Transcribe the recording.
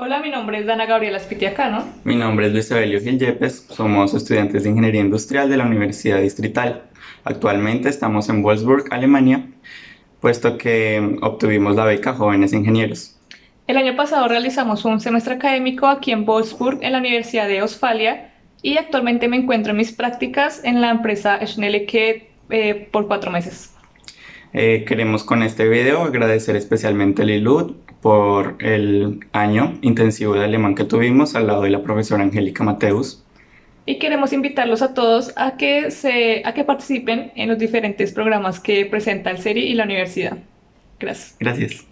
Hola, mi nombre es Dana Gabriela Spitiacano. Mi nombre es Luis Evelio Gil Yepes, somos estudiantes de Ingeniería Industrial de la Universidad Distrital. Actualmente estamos en Wolfsburg, Alemania, puesto que obtuvimos la beca Jóvenes Ingenieros. El año pasado realizamos un semestre académico aquí en Wolfsburg, en la Universidad de Ostfalia, y actualmente me encuentro en mis prácticas en la empresa Schnellecke eh, por cuatro meses. Eh, queremos con este video agradecer especialmente a Lilud por el año intensivo de alemán que tuvimos al lado de la profesora Angélica Mateus. Y queremos invitarlos a todos a que, se, a que participen en los diferentes programas que presenta el SERI y la universidad. Gracias. Gracias.